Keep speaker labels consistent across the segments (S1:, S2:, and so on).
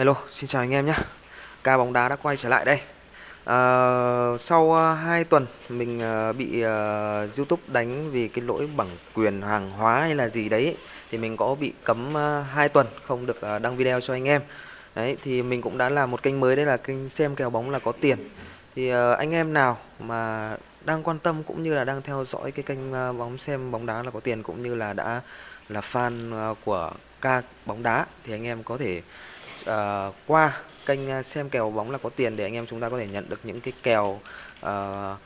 S1: Hello, xin chào anh em nhé. Ca bóng đá đã quay trở lại đây. À, Sau ờ, 2 tuần mình ờ, bị uh, Youtube đánh vì cái lỗi bản quyền hàng hóa hay là gì đấy Thì mình có bị cấm uh, 2 tuần không được uh, đăng video cho anh em. Đấy thì mình cũng đã làm một kênh mới đây là kênh xem kèo bóng là có tiền. Thì uh, anh em nào mà đang quan tâm cũng như là đang theo dõi cái kênh uh, bóng xem bóng đá là có tiền cũng như là đã là fan uh, của ca bóng đá thì anh em có thể uh, qua kênh ờ, xem kèo bóng là có tiền để anh em chúng ta có thể nhận được những cái kèo uh,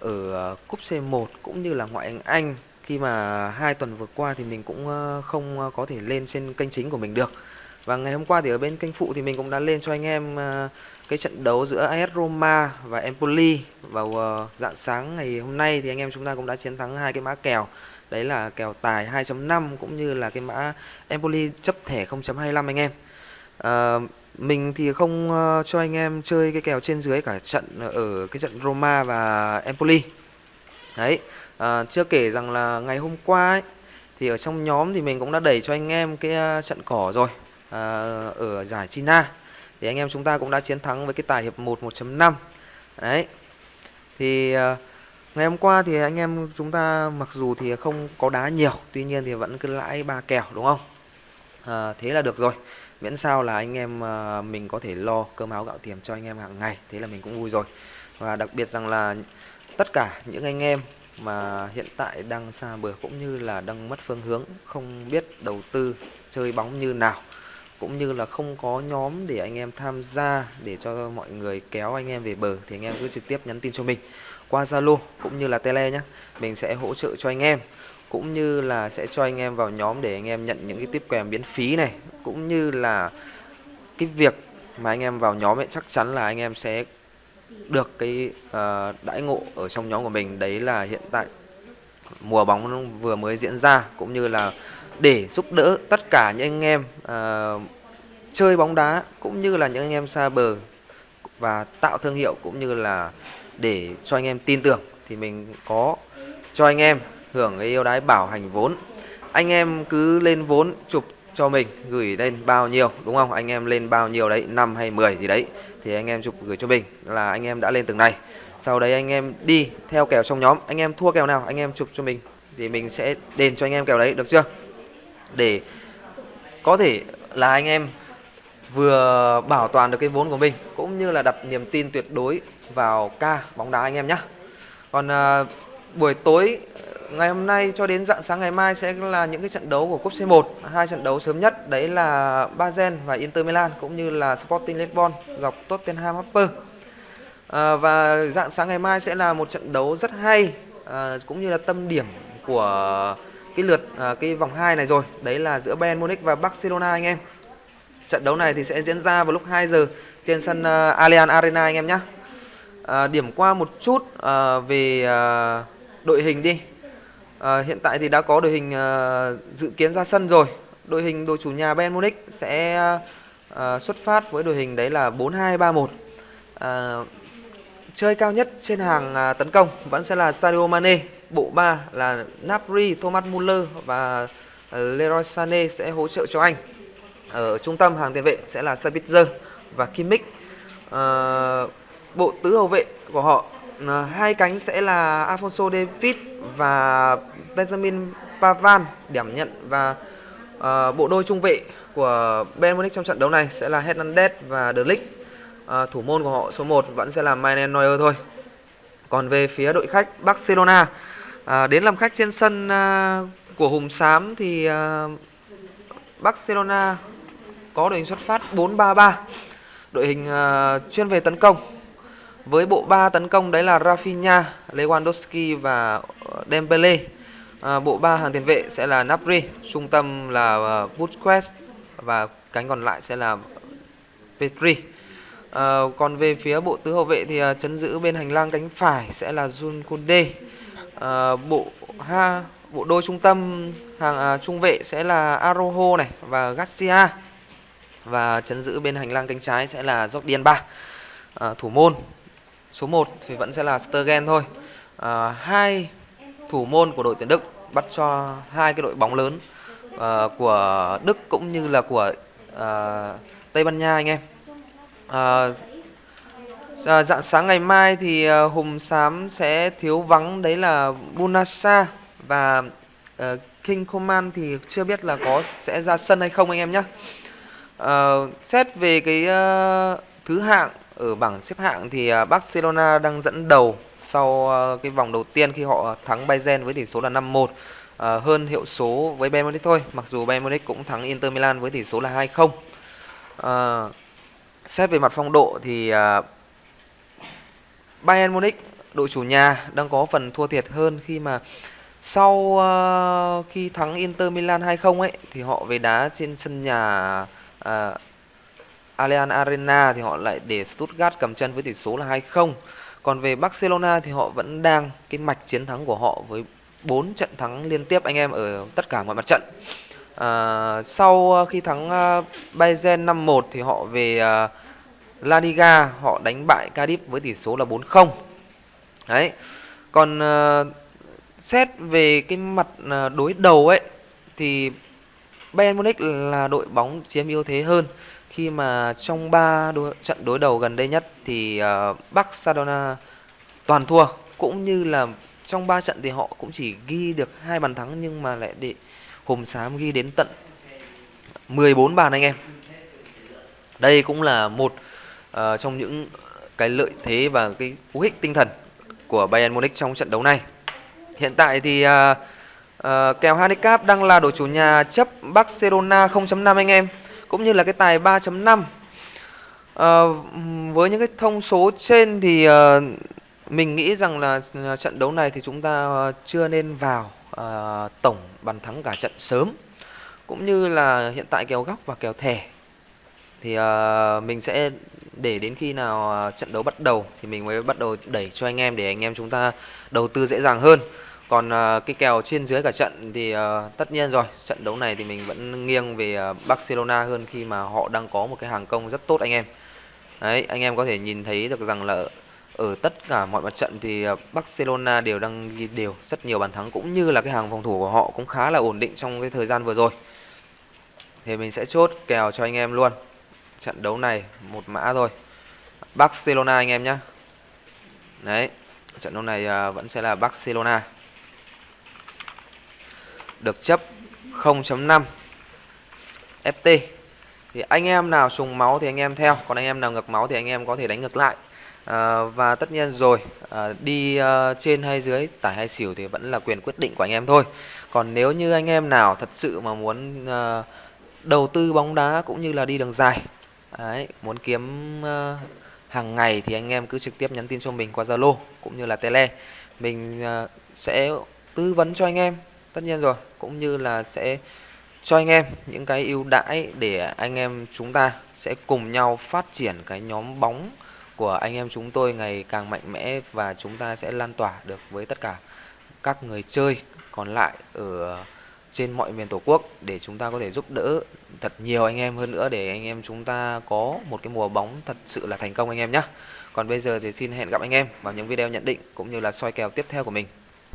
S1: ở cúp C1 cũng như là ngoại hạng Anh. Khi mà hai tuần vừa qua thì mình cũng không có thể lên trên kênh chính của mình được. Và ngày hôm qua thì ở bên kênh phụ thì mình cũng đã lên cho anh em cái trận đấu giữa AS Roma và Empoli vào dạng sáng ngày hôm nay. Thì anh em chúng ta cũng đã chiến thắng hai cái mã kèo. Đấy là kèo tài 2.5 cũng như là cái mã Empoli chấp thẻ 0.25 anh em à, mình thì không uh, cho anh em chơi cái kèo trên dưới cả trận ở cái trận Roma và Empoli. Đấy à, chưa kể rằng là ngày hôm qua ấy, thì ở trong nhóm thì mình cũng đã đẩy cho anh em cái uh, trận cỏ rồi à, ở giải China. Thì anh em chúng ta cũng đã chiến thắng với cái tài hiệp 1 1.5 đấy thì uh, ngày hôm qua thì anh em chúng ta mặc dù thì không có đá nhiều tuy nhiên thì vẫn cứ lãi ba kèo đúng không? À, thế là được rồi miễn sao là anh em ờ, mình có thể lo cơm áo gạo tiền cho anh em hàng ngày, thế là mình cũng vui rồi. Và đặc biệt rằng là tất cả những anh em mà hiện tại đang xa bờ cũng như là đang mất phương hướng, không biết đầu tư, chơi bóng như nào, cũng như là không có nhóm để anh em tham gia để cho mọi người kéo anh em về bờ, thì anh em cứ trực tiếp nhắn tin cho mình qua Zalo cũng như là Tele nhé mình sẽ hỗ trợ cho anh em cũng như là sẽ cho anh em vào nhóm để anh em nhận những cái tiếp kèm miễn phí này. Cũng như là cái việc mà anh em vào nhóm ấy chắc chắn là anh em sẽ được cái uh, đãi ngộ ở trong nhóm của mình. Đấy là hiện tại mùa bóng vừa mới diễn ra cũng như là để giúp đỡ tất cả những anh em uh, chơi bóng đá cũng như là những anh em xa bờ và tạo thương hiệu cũng như là để cho anh em tin tưởng thì mình có cho anh em hưởng cái ưu đãi bảo hành vốn. Anh em cứ lên vốn chụp cho mình gửi lên bao nhiêu đúng không? Anh em lên bao nhiêu đấy 5 hay 10 gì đấy thì anh em chụp gửi cho mình là anh em đã lên từng này. Sau đấy anh em đi theo kèo trong nhóm anh em thua kèo nào anh em chụp cho mình thì mình sẽ đền cho anh em kèo đấy được chưa? Để có thể là anh em vừa bảo toàn được cái vốn của mình cũng như là đặt niềm tin tuyệt đối vào ca bóng đá anh em nhé còn uh, buổi tối ngày hôm nay cho đến dạng sáng ngày mai sẽ là những cái trận đấu của cúp C1 hai trận đấu sớm nhất đấy là Bayern và Inter Milan cũng như là Sporting Lisbon gặp Tottenham Hotspur. À, và dạng sáng ngày mai sẽ là một trận đấu rất hay à, cũng như là tâm điểm của cái lượt à, cái vòng 2 này rồi. Đấy là giữa Bayern Munich và Barcelona anh em. Trận đấu này thì sẽ diễn ra vào lúc 2 giờ trên sân uh, Allianz Arena anh em nhé. À, điểm qua một chút à, về à, đội hình đi à, hiện tại thì đã có đội hình à, dự kiến ra sân rồi. Đội hình đội chủ nhà Bayern Munich sẽ à, xuất phát với đội hình đấy là 4231 à, chơi cao nhất trên hàng à, tấn công vẫn sẽ là Sadio Mane bộ 3 là Napri, Thomas Muller và Leroy Sané sẽ hỗ trợ cho anh. Ở trung tâm hàng tiền vệ sẽ là Sabitzer và Kimmich. À, bộ tứ hậu vệ của họ à, hai cánh sẽ là Alfonso David và Benjamin Pavan điểm nhận và à, bộ đôi trung vệ của Bayern Munich trong trận đấu này sẽ là Hernandez và De Ligt. À, thủ môn của họ số 1 vẫn sẽ là Manuel Neuer thôi. Còn về phía đội khách Barcelona à, đến làm khách trên sân à, của Hùng Xám thì à, Barcelona có đội hình xuất phát 4-3-3 đội hình uh, chuyên về tấn công với bộ ba tấn công đấy là Rafinha, Lewandowski và ờ, Dembele. À, bộ ba hàng tiền vệ sẽ là Napri, trung tâm là ờ, Busquets và cánh còn lại sẽ là Petri. À, ờ, còn về phía bộ tứ hậu vệ thì à, chấn giữ bên hành lang cánh phải sẽ là Jun Kunde. À, bộ ha bộ đôi trung tâm hàng à, trung vệ sẽ là Arojo này và Garcia và chấn giữ bên hành lang cánh trái sẽ là Jordi Alba À, thủ môn số 1 thì vẫn sẽ là Sturgen thôi. À, hai thủ môn của đội tuyển Đức bắt cho hai cái đội bóng lớn à, của Đức cũng như là của à, Tây Ban Nha anh em. À, à, dạng sáng ngày mai thì à, hùng xám sẽ thiếu vắng đấy là Bunasa và uh, King Coman thì chưa biết là có sẽ ra sân hay không anh em nhé uh, à, xét về cái uh, thứ hạng ở bảng xếp hạng thì à, Barcelona đang dẫn đầu sau à, cái vòng đầu tiên khi họ thắng Bayern với tỷ số là 5-1 à, hơn hiệu số với Bayern Munich thôi mặc dù Bayern Munich cũng thắng Inter Milan với tỷ số là 2-0 À, xét về mặt phong độ thì à, Bayern Munich đội chủ nhà đang có phần thua thiệt hơn khi mà sau uh, khi thắng Inter Milan 2-0 ấy thì họ về đá trên sân nhà uh, Allianz Arena thì họ lại để Stuttgart cầm chân với tỷ số là 2-0. Còn về Barcelona thì họ vẫn đang cái mạch chiến thắng của họ với 4 trận thắng liên tiếp anh em ở tất cả mọi mặt trận. À, sau à, khi thắng uh, Bayern 5-1 thì họ về uh, La Liga họ đánh bại Cardiff với tỷ số là 4-0. Đấy. Còn uh, xét về cái mặt uh, đối đầu ấy thì Bayern Munich là đội bóng chiếm ưu thế hơn khi mà trong 3 đối, trận đối đầu gần đây nhất thì uh, Barcelona toàn thua cũng như là trong 3 trận thì họ cũng chỉ ghi được hai bàn thắng nhưng mà lại để Hùng Xám ghi đến tận 14 bàn anh em. Đây cũng là một uh, trong những cái lợi thế và cái cú hích tinh thần của Bayern Munich trong trận đấu này. Hiện tại thì uh, uh, kèo handicap đang là đội chủ nhà chấp Barcelona 0.5 anh em cũng như là cái tài 3.5. Uh, ờ, với những cái thông số trên thì uh, mình nghĩ rằng là ờ, trận đấu này thì chúng ta chưa nên vào uh, tổng bàn thắng cả trận sớm cũng như là hiện tại kèo góc và kèo thẻ thì uh, mình sẽ để đến khi nào uh, trận đấu bắt đầu thì mình mới bắt đầu đẩy cho anh em để anh em chúng ta đầu tư dễ dàng hơn còn uh, cái kèo trên dưới cả trận thì uh, tất nhiên rồi trận đấu này thì mình vẫn nghiêng về uh, Barcelona hơn khi mà họ đang có một cái hàng công rất tốt anh em. Đấy anh em có thể nhìn thấy được rằng là ở tất cả mọi mặt trận thì Barcelona đều đang ghi đều rất nhiều bàn thắng cũng như là cái hàng phòng thủ của họ cũng khá là ổn định trong cái thời gian vừa rồi. Thì mình sẽ chốt kèo cho anh em luôn. Trận đấu này một mã thôi. Barcelona anh em nhé đấy trận đấu này vẫn sẽ là Barcelona được chấp 0.5 FT thì anh em nào sùng máu thì anh em theo còn anh em nào ngược máu thì anh em có thể đánh ngược lại. À, và tất nhiên rồi à, đi uh, trên hay dưới tải hay xỉu thì vẫn là quyền quyết định của anh em thôi. Còn nếu như anh em nào thật sự mà muốn uh, đầu tư bóng đá cũng như là đi đường dài Đấy, muốn kiếm uh, hàng ngày thì anh em cứ trực tiếp nhắn tin cho mình qua Zalo cũng như là Tele. Mình uh, sẽ tư vấn cho anh em tất nhiên rồi, cũng như là sẽ cho anh em những cái ưu đãi để anh em chúng ta sẽ cùng nhau phát triển cái nhóm bóng của anh em chúng tôi ngày càng mạnh mẽ và chúng ta sẽ lan tỏa được với tất cả các người chơi còn lại ở trên mọi miền tổ quốc để chúng ta có thể giúp đỡ thật nhiều anh em hơn nữa để anh em chúng ta có một cái mùa bóng thật sự là thành công anh em nhé. Còn bây giờ thì xin hẹn gặp anh em vào những video nhận định cũng như là soi kèo tiếp theo của mình.